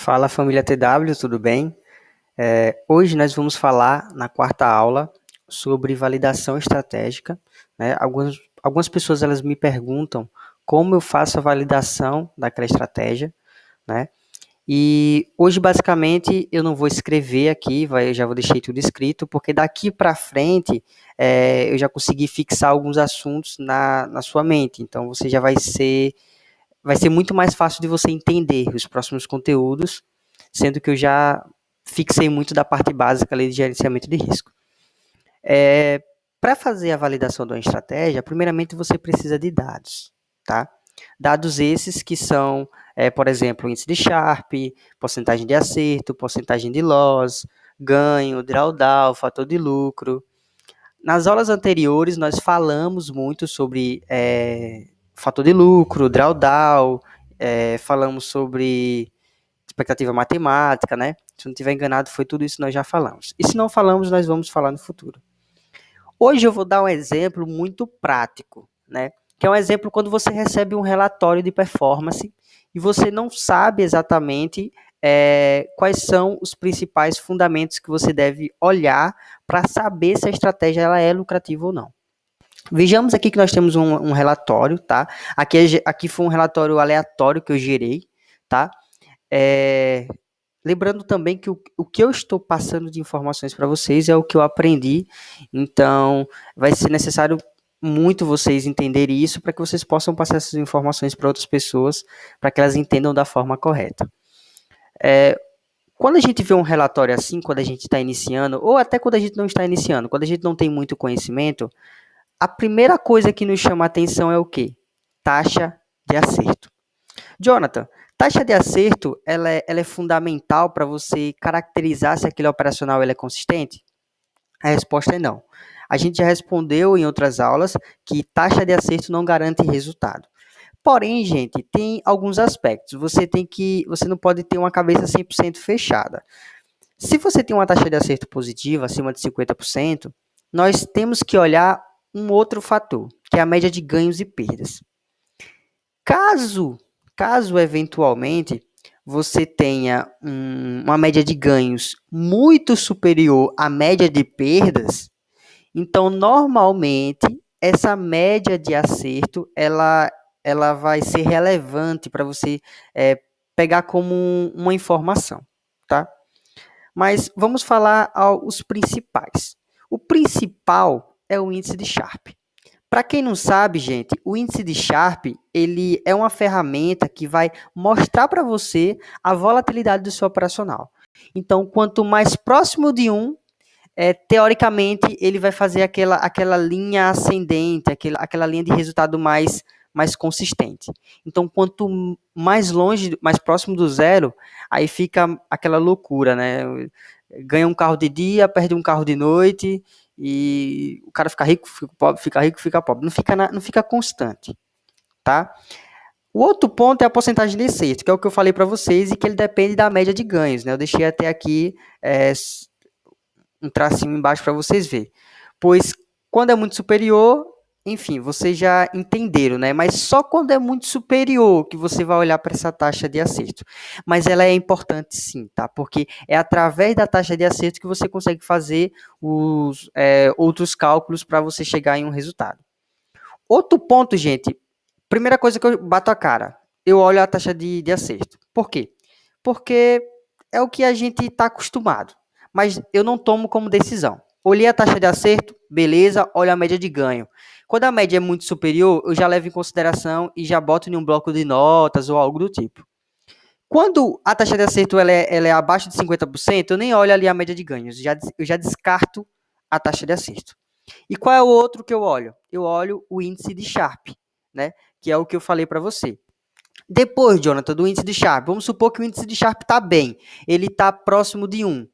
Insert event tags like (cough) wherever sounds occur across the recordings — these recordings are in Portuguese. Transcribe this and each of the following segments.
Fala família TW, tudo bem? É, hoje nós vamos falar na quarta aula sobre validação estratégica. Né? Algumas, algumas pessoas elas me perguntam como eu faço a validação daquela estratégia. Né? E hoje, basicamente, eu não vou escrever aqui, vai, já vou deixar tudo escrito, porque daqui para frente é, eu já consegui fixar alguns assuntos na, na sua mente. Então, você já vai ser vai ser muito mais fácil de você entender os próximos conteúdos, sendo que eu já fixei muito da parte básica ali de gerenciamento de risco. É, Para fazer a validação de uma estratégia, primeiramente você precisa de dados, tá? Dados esses que são, é, por exemplo, índice de Sharp, porcentagem de acerto, porcentagem de loss, ganho, drawdown, fator de lucro. Nas aulas anteriores, nós falamos muito sobre é, fator de lucro, drawdown, é, falamos sobre expectativa matemática, né? Se não tiver enganado, foi tudo isso que nós já falamos. E se não falamos, nós vamos falar no futuro. Hoje eu vou dar um exemplo muito prático, né? Que é um exemplo quando você recebe um relatório de performance e você não sabe exatamente é, quais são os principais fundamentos que você deve olhar para saber se a estratégia ela é lucrativa ou não. Vejamos aqui que nós temos um, um relatório, tá? Aqui, aqui foi um relatório aleatório que eu gerei, tá? É, lembrando também que o, o que eu estou passando de informações para vocês é o que eu aprendi, então vai ser necessário muito vocês entenderem isso para que vocês possam passar essas informações para outras pessoas, para que elas entendam da forma correta. É, quando a gente vê um relatório assim, quando a gente está iniciando, ou até quando a gente não está iniciando, quando a gente não tem muito conhecimento, a primeira coisa que nos chama a atenção é o quê? Taxa de acerto. Jonathan, taxa de acerto ela é, ela é fundamental para você caracterizar se aquele operacional ele é consistente? A resposta é não. A gente já respondeu em outras aulas que taxa de acerto não garante resultado. Porém, gente, tem alguns aspectos. Você tem que, você não pode ter uma cabeça 100% fechada. Se você tem uma taxa de acerto positiva, acima de 50%, nós temos que olhar um outro fator, que é a média de ganhos e perdas. Caso, caso eventualmente você tenha um, uma média de ganhos muito superior à média de perdas, então normalmente essa média de acerto ela, ela vai ser relevante para você é, pegar como uma informação, tá? Mas vamos falar os principais. O principal é o índice de Sharp. Para quem não sabe, gente, o índice de Sharp ele é uma ferramenta que vai mostrar para você a volatilidade do seu operacional. Então, quanto mais próximo de um, é, teoricamente, ele vai fazer aquela, aquela linha ascendente, aquela, aquela linha de resultado mais, mais consistente. Então, quanto mais longe, mais próximo do zero, aí fica aquela loucura, né? Ganha um carro de dia, perde um carro de noite, e o cara fica rico, fica pobre, fica rico, fica pobre. Não fica, na, não fica constante, tá? O outro ponto é a porcentagem de acerto, que é o que eu falei para vocês e que ele depende da média de ganhos, né? Eu deixei até aqui é, um tracinho embaixo para vocês verem. Pois quando é muito superior, enfim, vocês já entenderam, né? Mas só quando é muito superior que você vai olhar para essa taxa de acerto. Mas ela é importante sim, tá? Porque é através da taxa de acerto que você consegue fazer os é, outros cálculos para você chegar em um resultado. Outro ponto, gente. Primeira coisa que eu bato a cara, eu olho a taxa de, de acerto. Por quê? Porque é o que a gente está acostumado. Mas eu não tomo como decisão. Olhei a taxa de acerto, beleza, olha a média de ganho. Quando a média é muito superior, eu já levo em consideração e já boto em um bloco de notas ou algo do tipo. Quando a taxa de acerto ela é, ela é abaixo de 50%, eu nem olho ali a média de ganhos, já, eu já descarto a taxa de acerto. E qual é o outro que eu olho? Eu olho o índice de Sharp, né? que é o que eu falei para você. Depois, Jonathan, do índice de Sharp, vamos supor que o índice de Sharp está bem, ele está próximo de 1.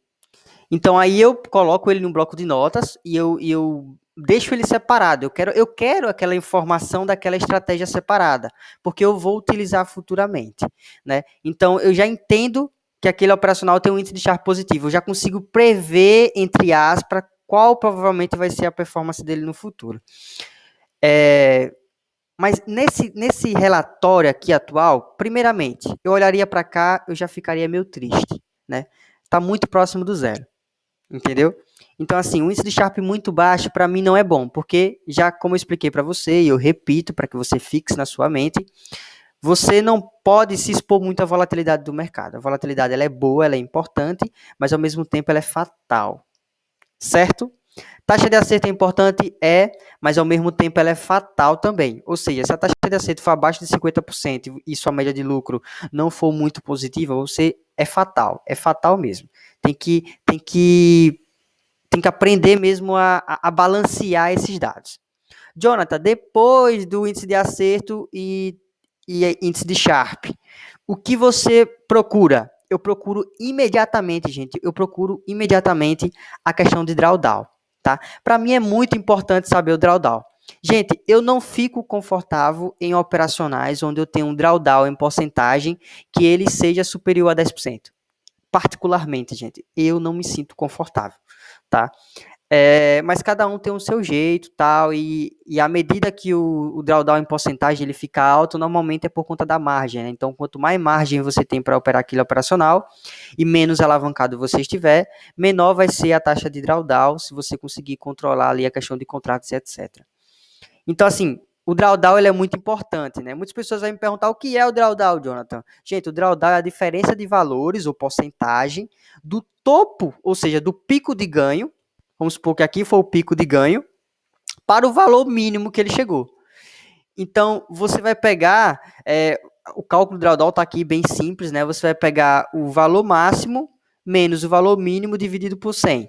Então aí eu coloco ele num bloco de notas e eu, e eu deixo ele separado. Eu quero, eu quero aquela informação daquela estratégia separada, porque eu vou utilizar futuramente, né? Então eu já entendo que aquele operacional tem um índice de Sharp positivo. Eu já consigo prever entre aspas qual provavelmente vai ser a performance dele no futuro. É, Mas nesse, nesse relatório aqui atual, primeiramente, eu olharia para cá, eu já ficaria meio triste, né? Está muito próximo do zero, entendeu? Então, assim, um índice de Sharpe muito baixo para mim não é bom, porque já como eu expliquei para você, e eu repito para que você fixe na sua mente, você não pode se expor muito à volatilidade do mercado. A volatilidade ela é boa, ela é importante, mas ao mesmo tempo ela é fatal. Certo? Taxa de acerto é importante? É, mas ao mesmo tempo ela é fatal também. Ou seja, se a taxa de acerto for abaixo de 50% e sua média de lucro não for muito positiva, você é fatal. É fatal mesmo. Tem que, tem que, tem que aprender mesmo a, a, balancear esses dados. Jonathan, depois do índice de acerto e e índice de Sharp. O que você procura? Eu procuro imediatamente, gente, eu procuro imediatamente a questão de drawdown, tá? Para mim é muito importante saber o drawdown. Gente, eu não fico confortável em operacionais onde eu tenho um drawdown em porcentagem que ele seja superior a 10%. Particularmente, gente, eu não me sinto confortável, tá? É, mas cada um tem o seu jeito tal, e, e à medida que o, o drawdown em porcentagem ele fica alto, normalmente é por conta da margem. Né? Então, quanto mais margem você tem para operar aquilo operacional e menos alavancado você estiver, menor vai ser a taxa de drawdown se você conseguir controlar ali a questão de contratos etc. Então, assim, o drawdown ele é muito importante, né? Muitas pessoas vão me perguntar o que é o drawdown, Jonathan. Gente, o drawdown é a diferença de valores ou porcentagem do topo, ou seja, do pico de ganho vamos supor que aqui foi o pico de ganho, para o valor mínimo que ele chegou. Então, você vai pegar, é, o cálculo do drawdown está aqui bem simples, né? Você vai pegar o valor máximo menos o valor mínimo dividido por 100.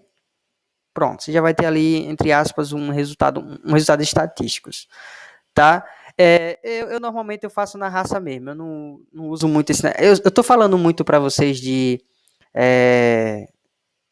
Pronto, você já vai ter ali, entre aspas, um resultado, um resultado estatístico, tá? É, eu, eu, normalmente eu faço na raça mesmo, eu não, não uso muito esse... Eu estou falando muito para vocês de... É,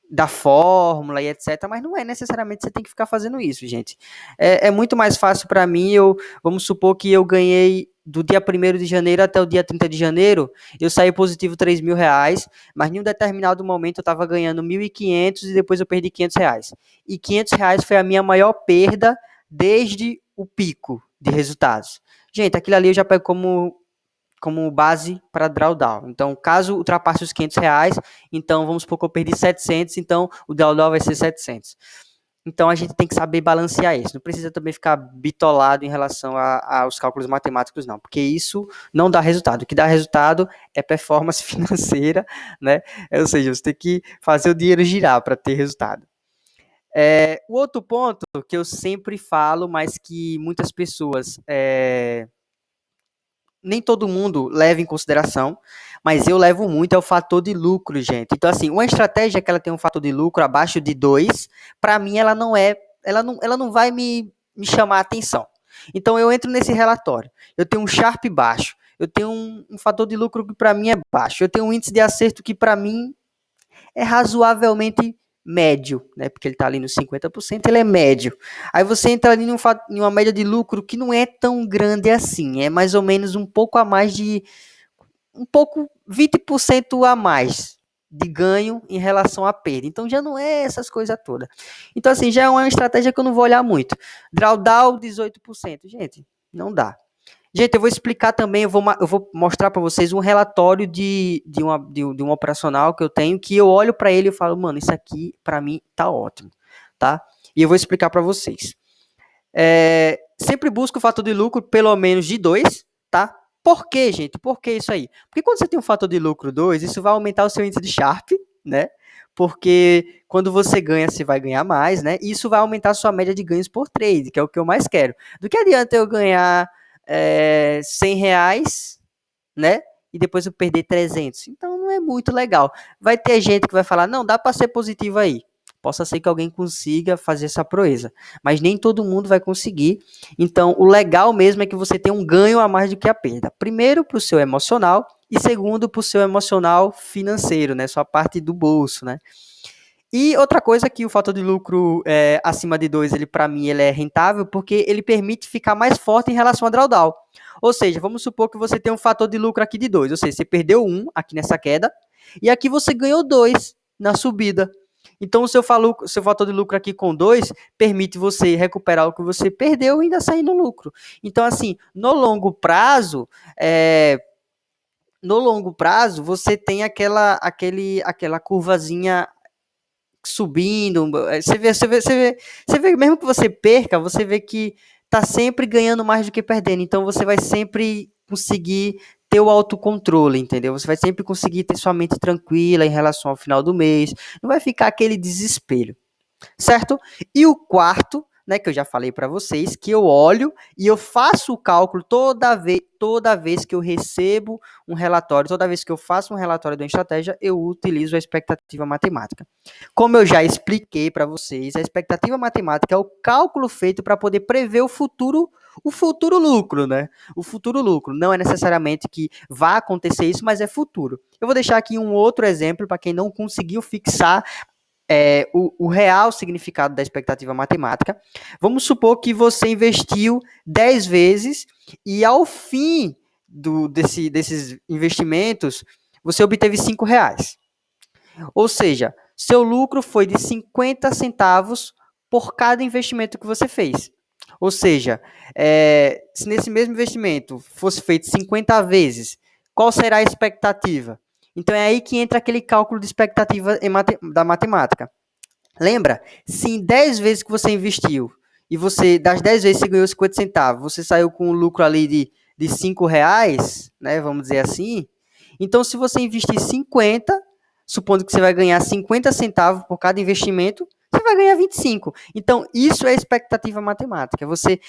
da fórmula e etc. Mas não é necessariamente você tem que ficar fazendo isso, gente. É, é muito mais fácil para mim. Eu vamos supor que eu ganhei do dia 1 de janeiro até o dia 30 de janeiro, eu saí positivo 3 mil reais, mas em um determinado momento eu estava ganhando 1.500 e depois eu perdi 500 reais. E 500 reais foi a minha maior perda desde o pico de resultados. Gente, aquilo ali eu já pego como como base para drawdown. Então, caso ultrapasse os 500 reais, então vamos supor que eu perdi 700, então o drawdown vai ser 700. Então, a gente tem que saber balancear isso. Não precisa também ficar bitolado em relação aos cálculos matemáticos, não, porque isso não dá resultado. O que dá resultado é performance (laughs) financeira, né? Ou seja, você tem que fazer o dinheiro girar para ter resultado. É, o outro ponto que eu sempre falo, mas que muitas pessoas é, nem todo mundo leva em consideração, mas eu levo muito é o fator de lucro, gente. Então, assim, uma estratégia que ela tem um fator de lucro abaixo de 2, para mim ela não é, ela não, ela não vai me, me chamar a atenção. Então, eu entro nesse relatório. Eu tenho um Sharp baixo, eu tenho um, um fator de lucro que para mim é baixo, eu tenho um índice de acerto que para mim é razoavelmente médio, né? Porque ele está ali nos 50%, ele é médio. Aí você entra ali num, em uma média de lucro que não é tão grande assim, é mais ou menos um pouco a mais de um pouco 20% a mais de ganho em relação à perda. Então já não é essas coisas todas. Então assim, já é uma estratégia que eu não vou olhar muito. Drawdown 18%, gente, não dá. Gente, eu vou explicar também, eu vou, eu vou mostrar para vocês um relatório de, de, uma, de, de um operacional que eu tenho, que eu olho para ele e falo, mano, isso aqui para mim tá ótimo, tá? E eu vou explicar para vocês. É, sempre busco o fator de lucro pelo menos de 2, tá? Por quê, gente? Por que isso aí? Porque quando você tem um fator de lucro 2, isso vai aumentar o seu índice de Sharp, né? Porque quando você ganha, você vai ganhar mais, né? E isso vai aumentar a sua média de ganhos por trade, que é o que eu mais quero. Do que adianta eu ganhar é, 100 reais, né? E depois eu perder 300. Então não é muito legal. Vai ter gente que vai falar, não, dá para ser positivo aí. Possa ser que alguém consiga fazer essa proeza, mas nem todo mundo vai conseguir. Então, o legal mesmo é que você tem um ganho a mais do que a perda. Primeiro, para o seu emocional, e segundo, para o seu emocional financeiro, né? Sua parte do bolso, né? E outra coisa que o fator de lucro é, acima de 2, ele para mim ele é rentável porque ele permite ficar mais forte em relação a drawdown. Ou seja, vamos supor que você tem um fator de lucro aqui de 2, ou seja, você perdeu 1 um aqui nessa queda e aqui você ganhou 2 na subida. Então, o seu, falu, seu fator de lucro aqui com 2 permite você recuperar o que você perdeu e ainda sair no lucro. Então, assim, no longo prazo, é, no longo prazo, você tem aquela, aquele, aquela curvazinha subindo. Você vê, você vê, você vê, você vê, mesmo que você perca, você vê que tá sempre ganhando mais do que perdendo. Então você vai sempre conseguir ter o autocontrole, entendeu? Você vai sempre conseguir ter sua mente tranquila em relação ao final do mês. Não vai ficar aquele desespero, certo? E o quarto né, que eu já falei para vocês, que eu olho e eu faço o cálculo toda vez, toda vez que eu recebo um relatório, toda vez que eu faço um relatório de uma estratégia, eu utilizo a expectativa matemática. Como eu já expliquei para vocês, a expectativa matemática é o cálculo feito para poder prever o futuro o futuro lucro, né? O futuro lucro. Não é necessariamente que vá acontecer isso, mas é futuro. Eu vou deixar aqui um outro exemplo para quem não conseguiu fixar é, o, o, real significado da expectativa matemática. Vamos supor que você investiu 10 vezes e ao fim do, desse, desses investimentos você obteve 5 reais. Ou seja, seu lucro foi de 50 centavos por cada investimento que você fez. Ou seja, é, se nesse mesmo investimento fosse feito 50 vezes, qual será a expectativa? Então é aí que entra aquele cálculo de expectativa mate da matemática. Lembra? Se em 10 vezes que você investiu e você, das 10 vezes você ganhou 50 centavos, você saiu com um lucro ali de, de 5 reais, né? Vamos dizer assim. Então, se você investir 50, supondo que você vai ganhar 50 centavos por cada investimento, você vai ganhar 25. Então, isso é expectativa matemática. Você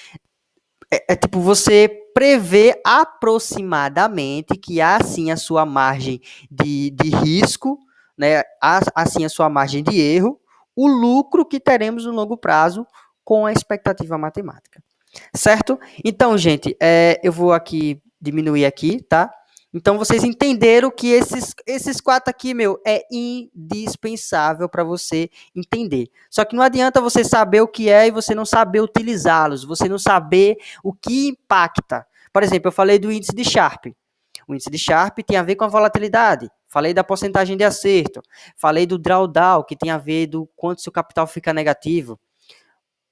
é, é, tipo você prevê aproximadamente que há sim a sua margem de, de risco, né? Há, assim a sua margem de erro, o lucro que teremos no longo prazo com a expectativa matemática. Certo? Então, gente, é, eu vou aqui diminuir aqui, tá? Então vocês entenderam que esses, esses quatro aqui, meu, é indispensável para você entender. Só que não adianta você saber o que é e você não saber utilizá-los, você não saber o que impacta. Por exemplo, eu falei do índice de Sharpe. O índice de Sharpe tem a ver com a volatilidade. Falei da porcentagem de acerto. Falei do drawdown, que tem a ver do quanto seu capital fica negativo.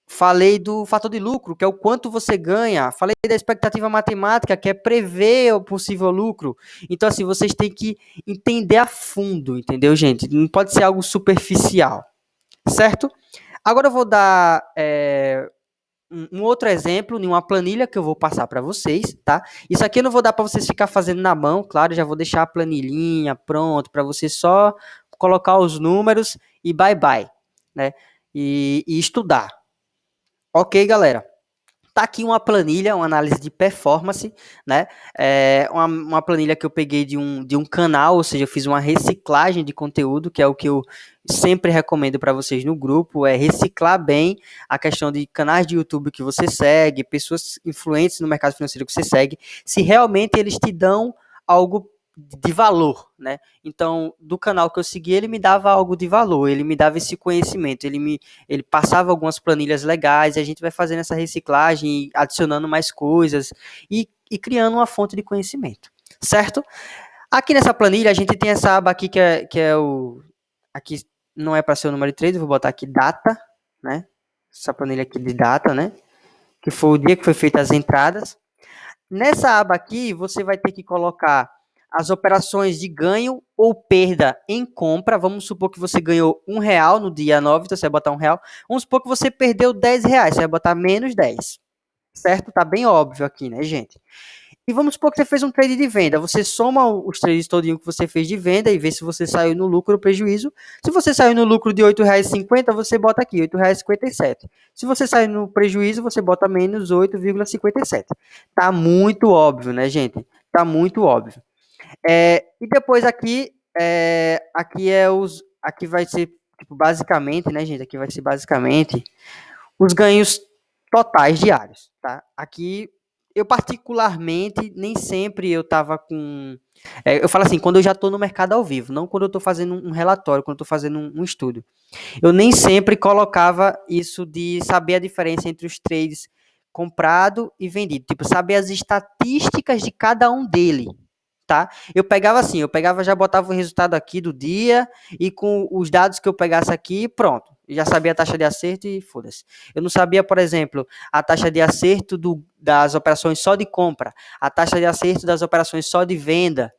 Falei do fator de lucro, que é o quanto você ganha. Falei da expectativa matemática, que é prever o possível lucro. Então, assim, vocês têm que entender a fundo, entendeu, gente? Não pode ser algo superficial, certo? Agora eu vou dar é, um outro exemplo em uma planilha que eu vou passar para vocês, tá? Isso aqui eu não vou dar para vocês ficar fazendo na mão, claro, já vou deixar a planilhinha pronto para você só colocar os números e bye bye, né? E, e estudar. Ok, galera? Tá aqui uma planilha, uma análise de performance, né? É uma, uma planilha que eu peguei de um, de um canal, ou seja, eu fiz uma reciclagem de conteúdo, que é o que eu sempre recomendo para vocês no grupo, é reciclar bem a questão de canais de YouTube que você segue, pessoas influentes no mercado financeiro que você segue, se realmente eles te dão algo de valor, né? Então, do canal que eu segui, ele me dava algo de valor, ele me dava esse conhecimento, ele me ele passava algumas planilhas legais, e a gente vai fazendo essa reciclagem, adicionando mais coisas e, e criando uma fonte de conhecimento, certo? Aqui nessa planilha, a gente tem essa aba aqui que é, que é o... Aqui não é para ser o número 3, eu vou botar aqui data, né? Essa planilha aqui de data, né? Que foi o dia que foi feitas as entradas. Nessa aba aqui, você vai ter que colocar as operações de ganho ou perda em compra. Vamos supor que você ganhou um real no dia 9, então você vai botar um real. Vamos supor que você perdeu 10 reais, você vai botar menos 10. Certo? Tá bem óbvio aqui, né, gente? E vamos supor que você fez um trade de venda. Você soma os trades todinho que você fez de venda e vê se você saiu no lucro ou prejuízo. Se você saiu no lucro de R$ 8,50, você bota aqui R$ 8,57. Se você saiu no prejuízo, você bota menos 8,57. Tá muito óbvio, né, gente? Tá muito óbvio. É, e depois aqui, é, aqui é os, aqui vai ser tipo, basicamente, né, gente? Aqui vai ser basicamente os ganhos totais diários, tá? Aqui eu particularmente nem sempre eu tava com é, eu falo assim, quando eu já estou no mercado ao vivo, não quando eu estou fazendo um relatório, quando eu estou fazendo um, um, estudo. Eu nem sempre colocava isso de saber a diferença entre os trades comprado e vendido, tipo, saber as estatísticas de cada um dele, tá? Eu pegava assim, eu pegava, já botava o resultado aqui do dia e com os dados que eu pegasse aqui, pronto. Já sabia a taxa de acerto e foda-se. Eu não sabia, por exemplo, a taxa de acerto do, das operações só de compra, a taxa de acerto das operações só de venda,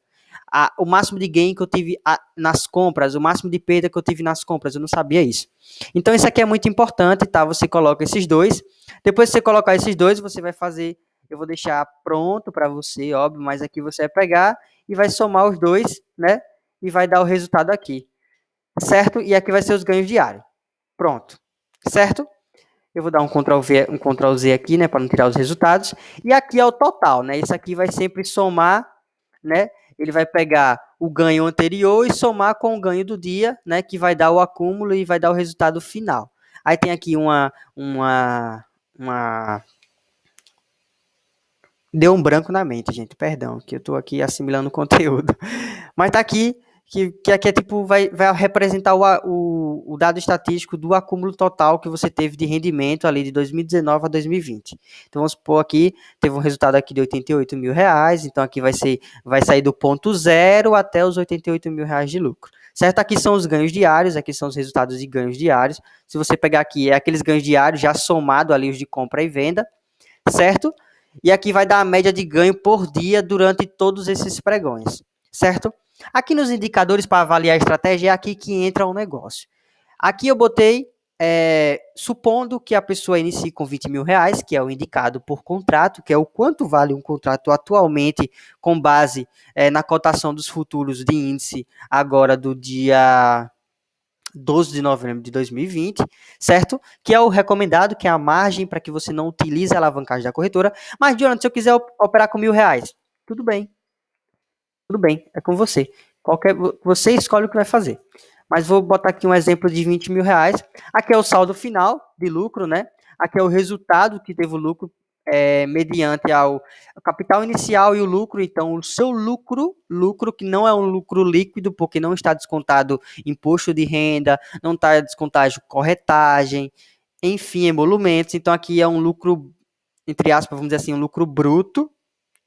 a, o máximo de gain que eu tive a, nas compras, o máximo de perda que eu tive nas compras, eu não sabia isso. Então isso aqui é muito importante, tá? Você coloca esses dois. Depois que você colocar esses dois, você vai fazer, eu vou deixar pronto para você, óbvio, mas aqui você vai pegar e vai somar os dois, né? E vai dar o resultado aqui. Certo? E aqui vai ser os ganhos diários. Pronto. Certo? Eu vou dar um Ctrl V, um Ctrl Z aqui, né, para não tirar os resultados. E aqui é o total, né? Isso aqui vai sempre somar, né? ele vai pegar o ganho anterior e somar com o ganho do dia, né, que vai dar o acúmulo e vai dar o resultado final. Aí tem aqui uma uma uma deu um branco na mente, gente, perdão, que eu estou aqui assimilando o conteúdo. (laughs) Mas tá aqui que, que aqui é tipo, vai, vai representar o, o, o, dado estatístico do acúmulo total que você teve de rendimento ali de 2019 a 2020. Então vamos supor aqui, teve um resultado aqui de 88 mil reais, então aqui vai ser, vai sair do ponto zero até os 88 mil reais de lucro. Certo? Aqui são os ganhos diários, aqui são os resultados de ganhos diários. Se você pegar aqui, é aqueles ganhos diários já somado ali os de compra e venda, certo? E aqui vai dar a média de ganho por dia durante todos esses pregões, certo? Aqui nos indicadores para avaliar a estratégia é aqui que entra o negócio. Aqui eu botei, é, supondo que a pessoa inicie com 20 mil reais, que é o indicado por contrato, que é o quanto vale um contrato atualmente com base é, na cotação dos futuros de índice agora do dia 12 de novembro de 2020, certo? Que é o recomendado, que é a margem para que você não utilize a alavancagem da corretora. Mas, Jonathan, se eu quiser operar com mil reais, tudo bem tudo bem, é com você. Qualquer, você escolhe o que vai fazer. Mas vou botar aqui um exemplo de 20 mil reais. Aqui é o saldo final de lucro, né? Aqui é o resultado que teve o lucro é, mediante ao capital inicial e o lucro. Então, o seu lucro, lucro que não é um lucro líquido, porque não está descontado imposto de renda, não está descontado corretagem, enfim, emolumentos. Então, aqui é um lucro, entre aspas, vamos dizer assim, um lucro bruto,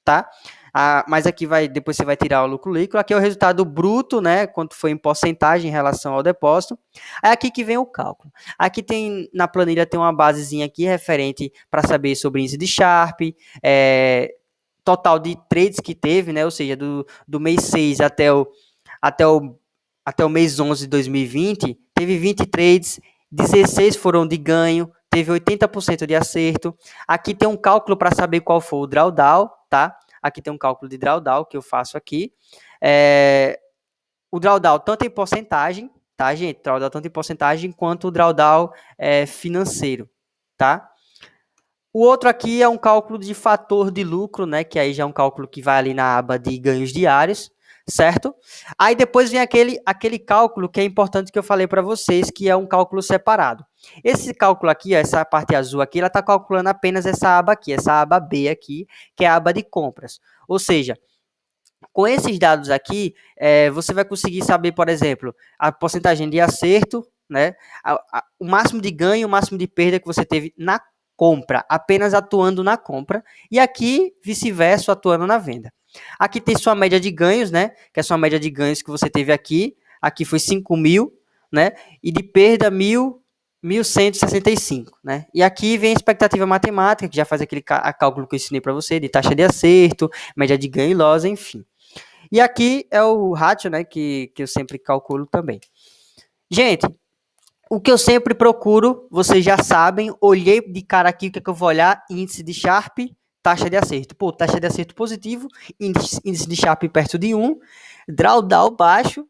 tá? Ah, mas aqui vai, depois você vai tirar o lucro líquido. Aqui é o resultado bruto, né? Quanto foi em porcentagem em relação ao depósito. É aqui que vem o cálculo. Aqui tem, na planilha, tem uma basezinha aqui referente para saber sobre índice de Sharp, é, total de trades que teve, né? Ou seja, do, do mês 6 até o, até, o, até o mês 11 de 2020, teve 20 trades, 16 foram de ganho, teve 80% de acerto. Aqui tem um cálculo para saber qual foi o drawdown, tá? Aqui tem um cálculo de drawdown que eu faço aqui. É, o drawdown tanto em porcentagem, tá, gente? Drawdown tanto em porcentagem quanto o drawdown é, financeiro, tá? O outro aqui é um cálculo de fator de lucro, né? Que aí já é um cálculo que vai ali na aba de ganhos diários, certo? Aí depois vem aquele, aquele cálculo que é importante que eu falei para vocês, que é um cálculo separado. Esse cálculo aqui, essa parte azul aqui, ela está calculando apenas essa aba aqui, essa aba B aqui, que é a aba de compras. Ou seja, com esses dados aqui, é, você vai conseguir saber, por exemplo, a porcentagem de acerto, né, a, a, o máximo de ganho, o máximo de perda que você teve na compra, apenas atuando na compra, e aqui, vice-versa, atuando na venda. Aqui tem sua média de ganhos, né, que é a sua média de ganhos que você teve aqui, aqui foi 5 mil, né, e de perda, mil, 1165, né? E aqui vem a expectativa matemática, que já faz aquele cálculo que eu ensinei para você, de taxa de acerto, média de ganho e loss, enfim. E aqui é o ratio, né, que, que eu sempre calculo também. Gente, o que eu sempre procuro, vocês já sabem, olhei de cara aqui, o que, é que eu vou olhar? Índice de Sharp, taxa de acerto. Pô, taxa de acerto positivo, índice, de Sharp perto de 1, drawdown baixo,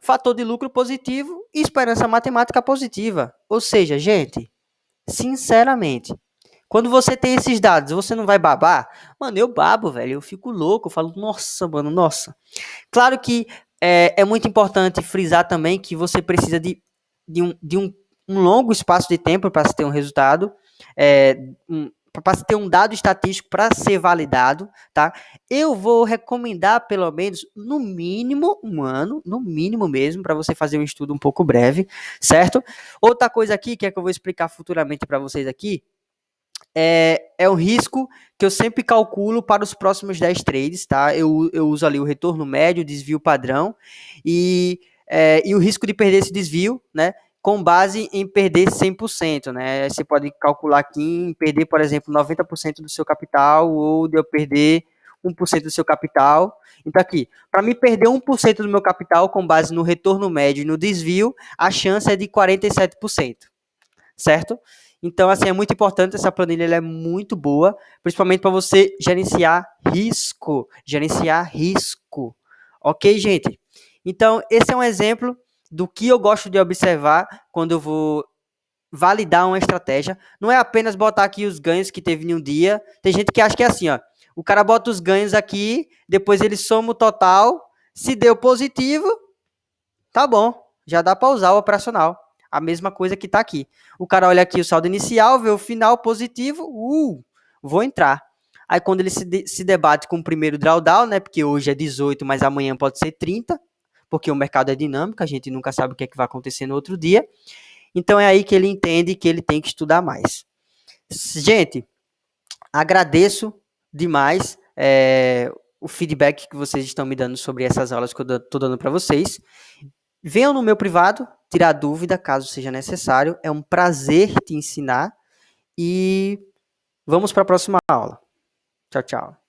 fator de lucro positivo e esperança matemática positiva. Ou seja, gente, sinceramente, quando você tem esses dados, você não vai babar? Mano, eu babo, velho. Eu fico louco. Eu falo, nossa, mano, nossa. Claro que é, é muito importante frisar também que você precisa de, de, um, de um, um longo espaço de tempo para ter um resultado. É, para ter um dado estatístico para ser validado, tá? Eu vou recomendar pelo menos no mínimo um ano, no mínimo mesmo, para você fazer um estudo um pouco breve, certo? Outra coisa aqui que é que eu vou explicar futuramente para vocês aqui é, é um risco que eu sempre calculo para os próximos 10 trades, tá? Eu, eu uso ali o retorno médio, desvio padrão e, é, e o risco de perder esse desvio, né? Com base em perder 100%, né? Você pode calcular aqui em perder, por exemplo, 90% do seu capital ou de eu perder 1% do seu capital. Então, aqui, para me perder 1% do meu capital com base no retorno médio e no desvio, a chance é de 47%, certo? Então, assim, é muito importante, essa planilha ela é muito boa, principalmente para você gerenciar risco, gerenciar risco. Ok, gente? Então, esse é um exemplo do que eu gosto de observar quando eu vou validar uma estratégia. Não é apenas botar aqui os ganhos que teve em um dia. Tem gente que acha que é assim, ó. O cara bota os ganhos aqui, depois ele soma o total. Se deu positivo, tá bom. Já dá para usar o operacional. A mesma coisa que está aqui. O cara olha aqui o saldo inicial, vê o final positivo, uh, vou entrar. Aí quando ele se, de, se debate com o primeiro drawdown, né, porque hoje é 18, mas amanhã pode ser 30, porque o mercado é dinâmico, a gente nunca sabe o que, é que vai acontecer no outro dia. Então é aí que ele entende que ele tem que estudar mais. Gente, agradeço demais é, o feedback que vocês estão me dando sobre essas aulas que eu estou dando para vocês. Venham no meu privado tirar dúvida, caso seja necessário. É um prazer te ensinar e vamos para a próxima aula. Tchau, tchau.